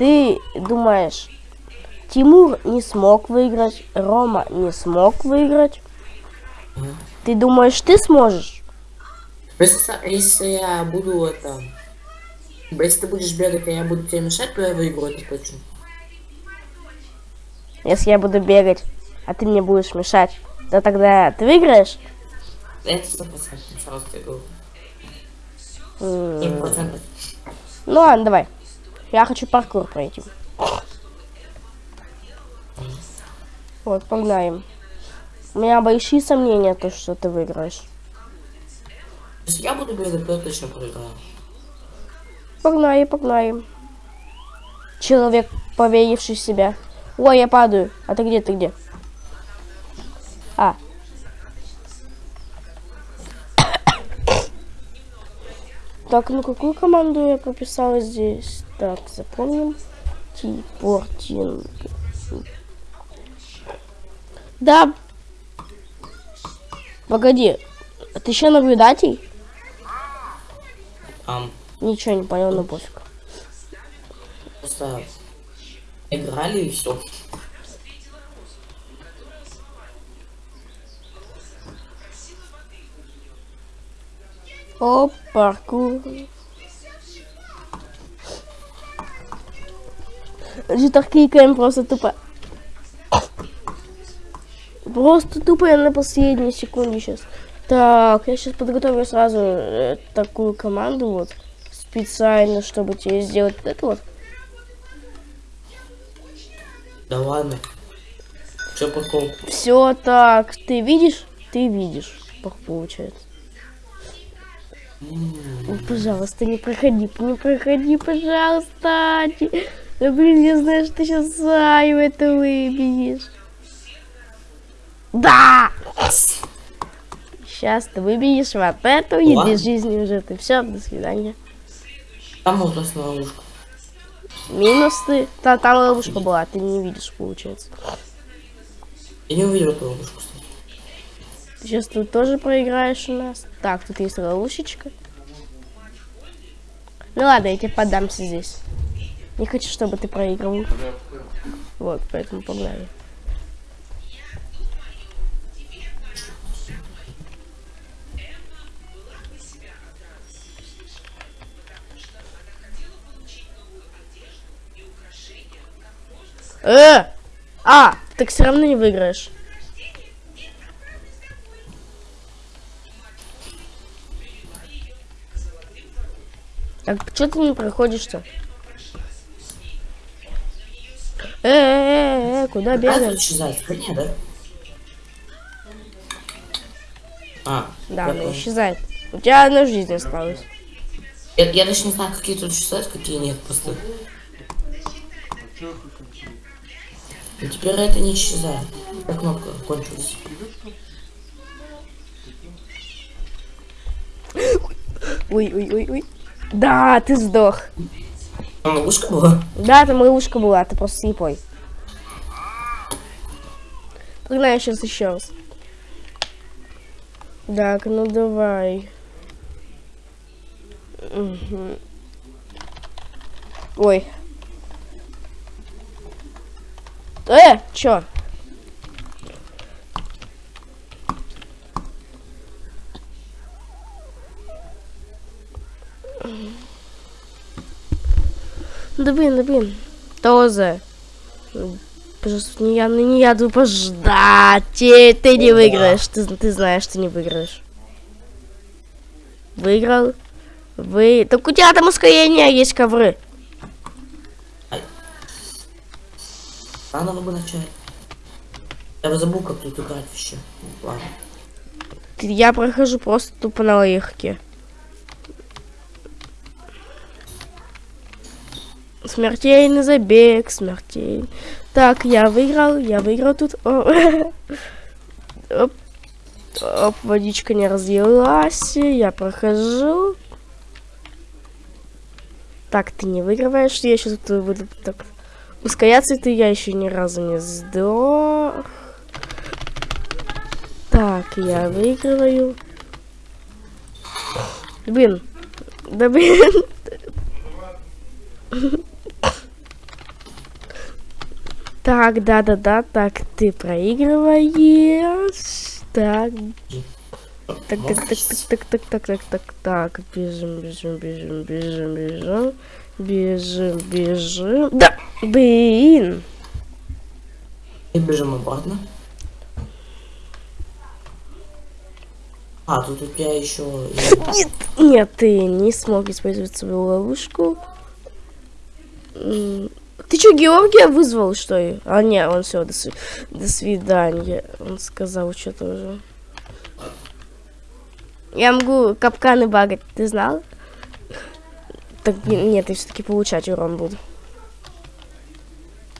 ты думаешь, Тимур не смог выиграть, Рома не смог выиграть. Ты думаешь, ты сможешь? Если, если я буду это... Если ты будешь бегать, а я буду тебе мешать, то я выиграю, это точно. Если я буду бегать, а ты мне будешь мешать, то тогда ты выиграешь? Это сто процентов, сразу тебе говорю. Ну ладно, давай. Я хочу паркур пройти. Вот, погнали. У меня большие сомнения, то, что ты выиграешь. Если я буду бегать, то точно проиграю. Погнали, погнали. Человек, поверивший в себя. Ой, я падаю. А ты где, ты где? А. Так, ну какую команду я прописала здесь? Так, запомним. Типортинг. Да. Погоди. А ты еще наблюдатель? Ам, Ничего не понял, но пофиг. просто играли и все. Оп, паркур. Житер кликаем просто тупо. Просто тупо я на последней секунде сейчас. Так, я сейчас подготовлю сразу э, такую команду вот. Специально, чтобы тебе сделать вот это вот. Да ладно. Че прикол? Все так. Ты видишь? Ты видишь. Получается. Пожалуйста, не проходи, не проходи, пожалуйста. Да блин, я знаю, что ты сейчас Заю это выбедишь. Да! Сейчас ты выбедишь вот эту и без жизни уже ты. Все, до свидания. Там ужасная ловушка. Минус ты. Та- там ловушка была, ты не видишь, получается. Я не увидел эту ловушку, кстати. Ты сейчас тут тоже проиграешь у нас. Так, тут есть ловушечка. Ну ладно, я тебе поддамся здесь. Не хочу, чтобы ты проигрывал. Вот, поэтому погнали. Э! А, так все равно не выиграешь. Так, что ты не проходишь-то? Э, э, э, э, куда тут исчезает? Да? А, Да, она исчезает. У тебя одна жизнь осталась. Я, я даже не знаю, какие тут исчезают, какие нет, просто. И теперь это не исчезает. Как кнопка кончилась. Ой, ой, ой, ой. Да, ты сдох. Там ловушка была? Да, там ловушка была, ты просто слепой. Погнали сейчас еще раз. Так, ну давай. Мгм. Ой. Э, чё? Да блин, да блин. Тоже. Пожалуйста, не я, не я буду пождать. Ты, ты не выиграешь. Ты, ты знаешь, что не выиграешь. Выиграл. Вы... Так у тебя там ускорение есть ковры. Заново бы начать. Я бы забыл, как тут играть вообще. Ладно. Я прохожу просто тупо на легке. Смертельный забег, смертельный. Так, я выиграл, я выиграл тут. Оп. Оп, водичка не разлилась. Я прохожу. Так, ты не выигрываешь. Я сейчас тут буду так ускоряться. Ты я еще ни разу не сдох. Так, я выигрываю. Блин. Да блин. Так, да-да-да, так, ты проигрываешь. Так, так, так, так, так, так, так, так, так, так, так, бежим, бежим, бежим, бежим, бежим, бежим, бежим. Да, блин. И бежим обратно. А, тут у тебя еще... Нет, нет, ты не смог использовать свою ловушку. Ты что, Георгия вызвал, что ли? А, не, он все, до, сви- до свидания. Он сказал что-то уже. Я могу капканы багать, ты знал? Так, не- нет, я все-таки получать урон буду.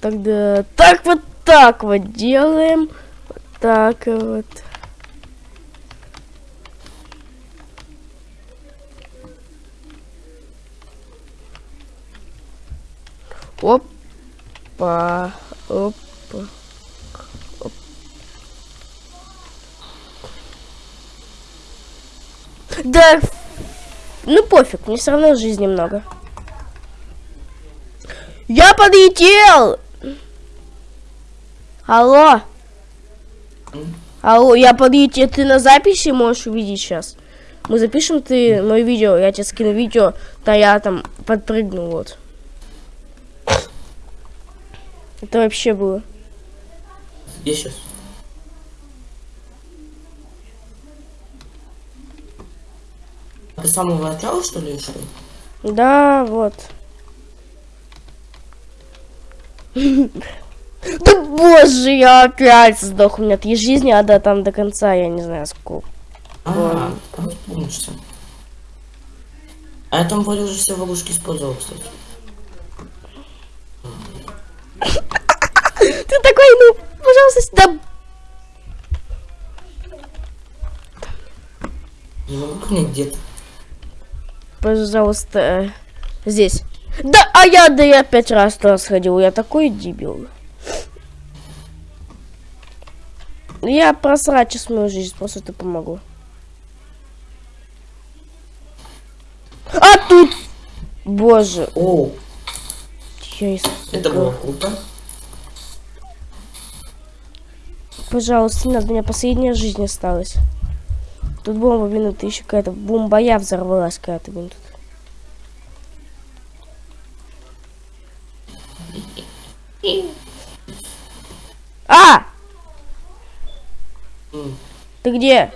Тогда так вот так вот делаем. Вот так вот. Опа. Опа. Оп. Да, ну пофиг, мне все равно жизни много. Я подлетел! Алло. Алло, я подлетел. Ты на записи можешь увидеть сейчас. Мы запишем ты мое видео, я тебе скину видео, да я там подпрыгнул вот. Это вообще было. Где сейчас? Ты с самого начала, что ли, шел? Да, вот. Да боже, я опять сдох. У меня три жизни, а до там до конца, я не знаю сколько. А, помнишься. А я там вроде уже все ловушки использовал, кстати. Ты такой, ну, пожалуйста, сюда. Не могу понять, где ты. Пожалуйста, э, здесь. Да, а я, да я пять раз туда сходил. Я такой дебил. Я просрать сейчас мою жизнь, просто ты помогу. А тут! Боже, О, я испугал. это было круто. Пожалуйста, не надо, у меня последняя жизнь осталась. Тут бомба, блин, это еще какая-то бомба, я взорвалась какая-то, блин, тут. А! Ты где?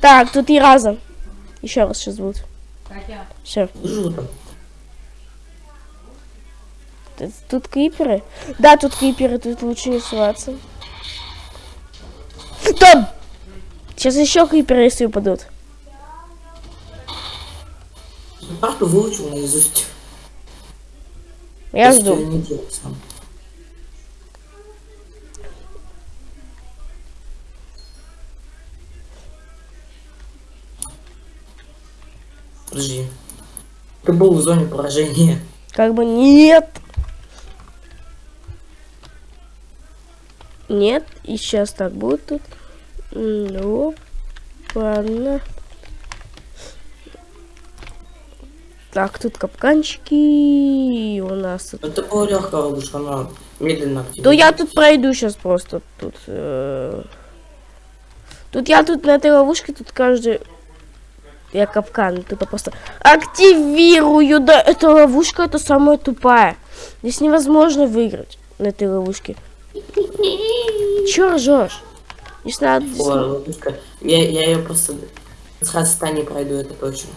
Так, тут и разом. Еще раз сейчас будет. Все. Тут криперы? Да, тут криперы, тут лучше не суваться. Там! Сейчас еще криперы, если упадут. Карту выучил наизусть. Я жду. делал сам. Подожди. Ты был в зоне поражения. Как бы нет. Нет, и сейчас так будет тут. Ну, ладно. Так, тут капканчики у нас. Это была легкая ловушка, она медленно активируется. То я тут пройду сейчас просто тут. э, Тут я тут на этой ловушке тут каждый. Я капкан, тут я просто активирую. Да, эта ловушка это самая тупая. Здесь невозможно выиграть на этой ловушке. Чё ржешь? Надо. здесь Ой. Я, я ее просто с хаста не пройду, это точно.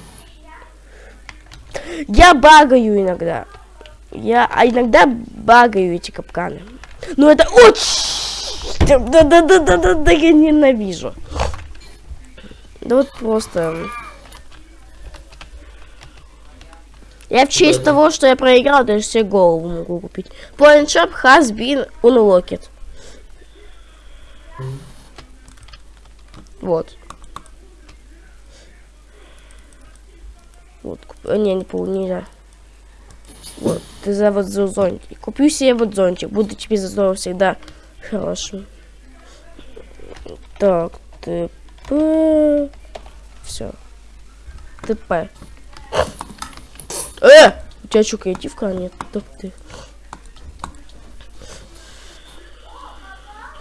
Я багаю иногда. Я а иногда багаю эти капканы. Ну это очень... Да, да, да, да, да, да, я ненавижу. Да вот просто... Я в честь Да-да. того, что я проиграл, даже себе голову могу купить. Point shop has been unlocked. Вот. Вот, куп- э, не, не пол, нельзя. Вот, ты за вот за зонтик. Куплю себе вот зонтик. Буду тебе за снова всегда хорошим. Так, ТП. Все. ТП. Э! У тебя что, креативка? Нет, так ты.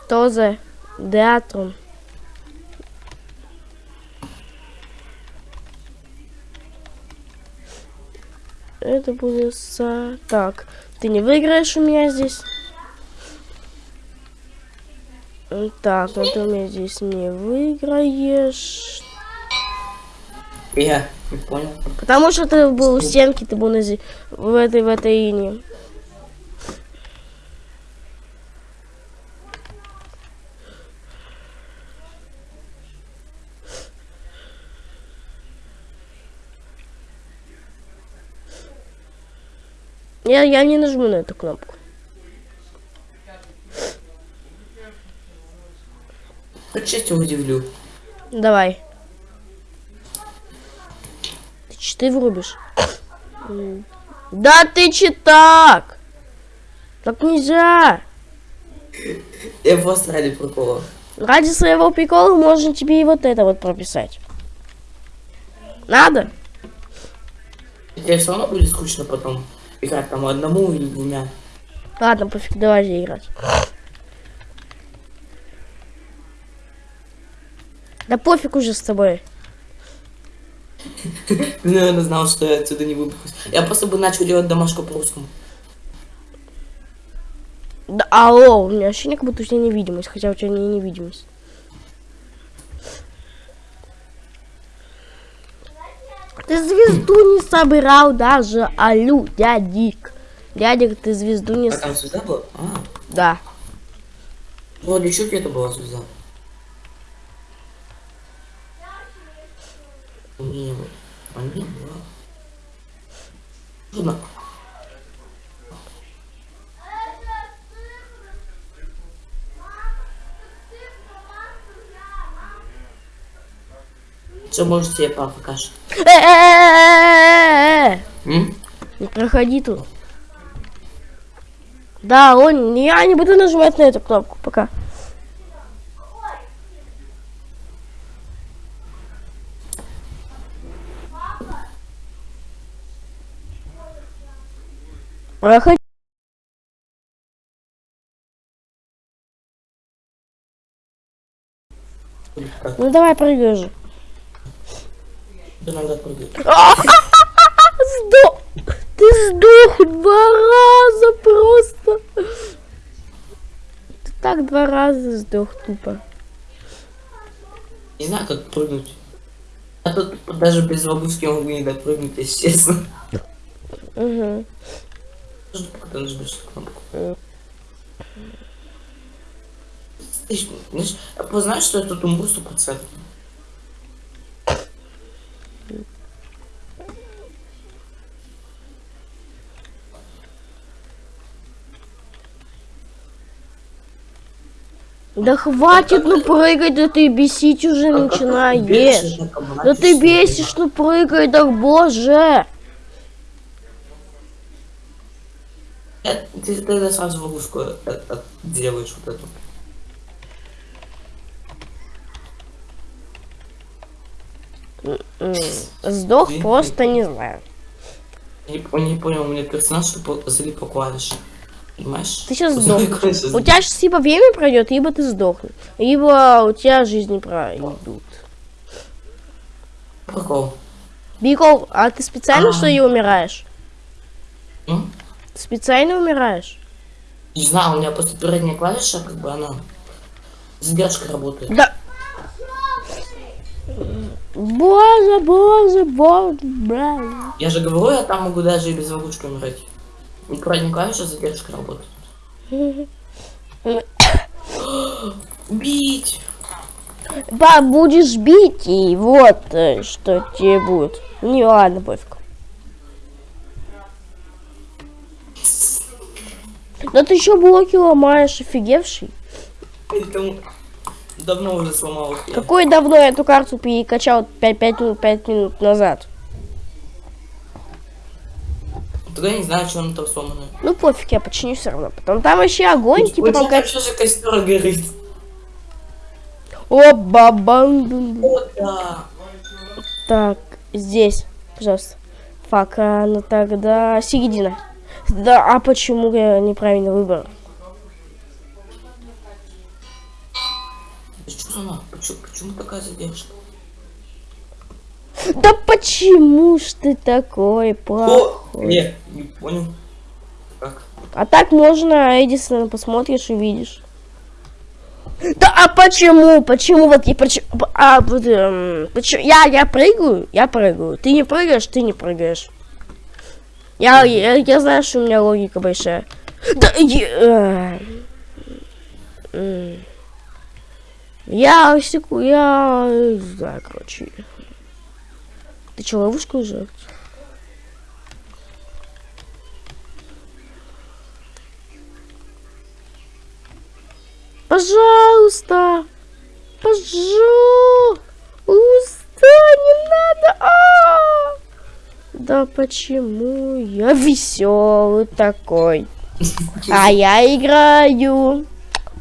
Тозе. Деатрон. Это будет со... Так, ты не выиграешь у меня здесь. Так, ну ты у меня здесь не выиграешь. Я не понял. Потому что ты был у стенки, ты был на в этой в этой ине. Я, я не нажму на эту кнопку. Хоть честью удивлю. Давай. Ты читы врубишь? Да ты читак! Так нельзя! Я просто ради прикола. Ради своего прикола можно тебе и вот это вот прописать. Надо? Тебе все равно будет скучно потом играть там одному или двумя. Ладно, пофиг, давай же играть. Да пофиг уже с тобой. Ты, наверное, знал, что я отсюда не выберусь. Я просто бы начал делать домашку по-русскому. Да, алло, у меня ощущение, как будто у тебя невидимость, хотя у тебя не невидимость. Ты звезду не собирал даже, алю, дядик. Дядик, ты звезду не... А там звезда была? А, Да. вроде чуть это была звезда. Что может тебе папа покажет? Не проходи тут. Да, он, я не буду нажимать на эту кнопку, пока. Проходи. Ну давай прыгай же. Да. Сдох! Ты сдох два раза просто! Ты так два раза сдох тупо. Не знаю, как прыгнуть. Я тут даже без ловушки могу не допрыгнуть, если честно. Угу. Ты нажмешь кнопку. Ты знаешь, что я тут умру 100%? Да хватит, ну прыгать, да ты бесить уже начинаешь. Да ты бесишь, ну прыгай, так боже. Э, Ты тогда сразу ловушку э- э- делаешь вот эту. Сдох просто не знаю. Не, не понял, у меня персонаж залип по клавише. Понимаешь? Ты сейчас сдохнешь. У тебя сейчас либо время пройдет, либо ты сдохнешь. Либо у тебя жизни пройдут. Прикол. Бикол, а ты специально А. что ли умираешь? М? Ты специально умираешь? Не знаю, у меня просто передняя клавиша, как бы она с работает. Да. Боже, боже, боже, боже. Я же говорю, я там могу даже и без ловушки умирать. Клавиша с задержкой работает. Бить! Ба, будешь бить, и вот э, что тебе будет. Не ладно, пофиг. Да ты еще блоки ломаешь, офигевший. Давно уже сломал. Какой давно я эту карту перекачал 5, 5, минут, 5 минут назад? Тогда я не знаю, что она там сломанная. Ну пофиг, я починю все равно. Потом там вообще огонь, типа там как... же костер горит. О, бабан. Да. Так, здесь, пожалуйста. Пока, ну тогда середина. Да, а почему я неправильно выбрал? Почему, почему такая задержка? Да почему ж ты такой плохой? нет, не понял. Как? А так можно, Эдисон, посмотришь и видишь. Да а почему? Почему вот я почему? А, эм, почему? Я, я прыгаю, я прыгаю. Ты не прыгаешь, ты не прыгаешь. Я, я, я знаю, что у меня логика большая. Да, я, э, я секу, я, не знаю, короче. Ты что, ловушку уже? Пожалуйста! Пожалуйста! Не надо! А! Да почему я веселый такой? А я играю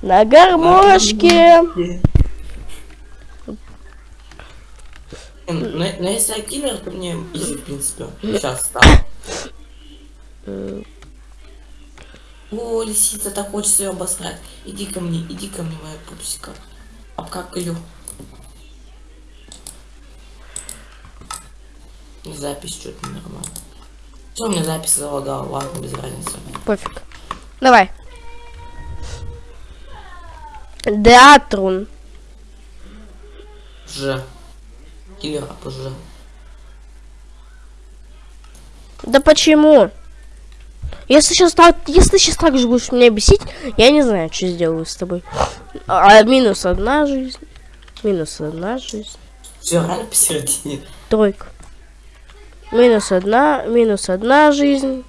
на гармошке. Ну, ну, если я киллер, то мне изи, в принципе. Сейчас стал. О, лисица, так хочется ее обосрать. Иди ко мне, иди ко мне, моя пупсика. Обкакаю. Запись что-то нормально. Что у меня запись залагала? Ладно, без разницы. Пофиг. Давай. Деатрун. Ж. Киллера позже. Да почему? Если сейчас так, если сейчас так же будешь меня бесить, я не знаю, что сделаю с тобой. А, минус одна жизнь. Минус одна жизнь. Все, рано посередине. Тройка. Минус одна, минус одна жизнь.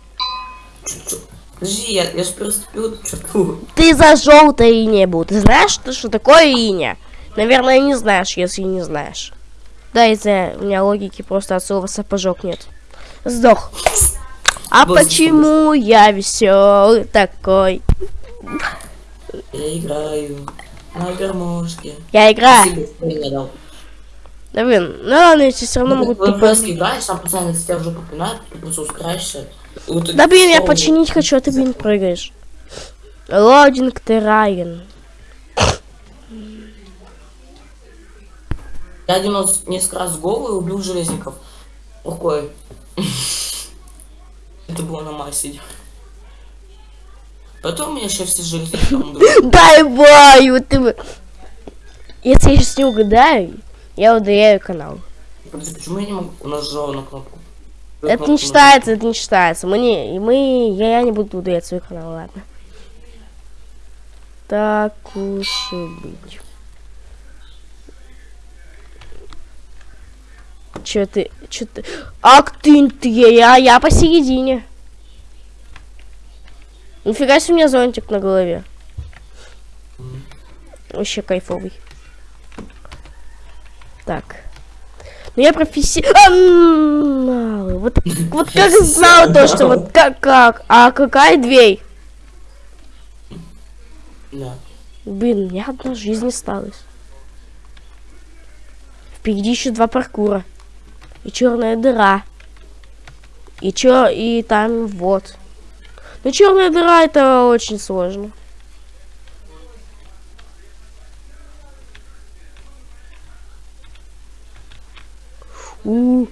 Подожди, я, я же переступил черту. Ты за желтой не был. Ты знаешь, что, что такое иня? Наверное, не знаешь, если не знаешь. Да, из-за у меня логики просто от слова сапожок нет. Сдох. А Господи. почему я веселый такой? Я играю на гармошке. Я играю. Да блин, ну ладно, если все равно могут Вы типа... просто играешь, сам пацан, если тебя уже попинают, ты просто ускоряешься. Вот Да блин, я починить хочу, а ты, блин, прыгаешь. Лодинг Терраген. Я один раз несколько раз голый убил железников. Рукой. Это было на массе. Потом меня сейчас все железники. Дай баю, ты... бы- Если я сейчас не угадаю, я удаляю канал. Почему я не могу? У нас жал на кнопку. Это не считается, это не считается. Мы не, мы, я, я не буду удалять свой канал, ладно. Так уж и быть. Чё ты, чё ты? Ах ты, ты, я, я посередине. Нифига себе у меня зонтик на голове. Вообще кайфовый. Так. Ну я профессионал. Вот, вот как знал то, что вот как, как. А какая дверь? Да. Блин, у меня одна жизнь осталась. Впереди еще два паркура. И черная дыра. И чё, и там вот. Ну черная дыра это очень сложно. У.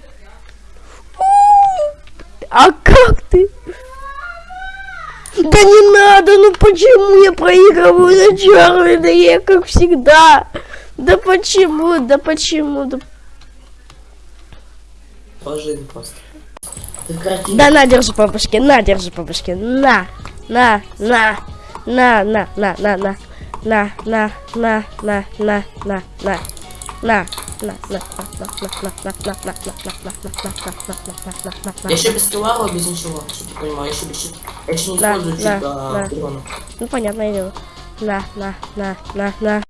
А как ты? Да не надо, ну почему я проигрываю на черной дыре, как всегда? Да почему, да почему, да... Положи просто. Да на, держи по башке, на, держи по башке, на, на, на, на, на, на, на, на, на, на, на, на, на, на, на, на, на, на, Я еще без килара, без ничего, чтобы ты понимал, я еще без щит- Я еще не Да, использую да, чит да. урона. Ну, понятное дело. На, на, на, на, на.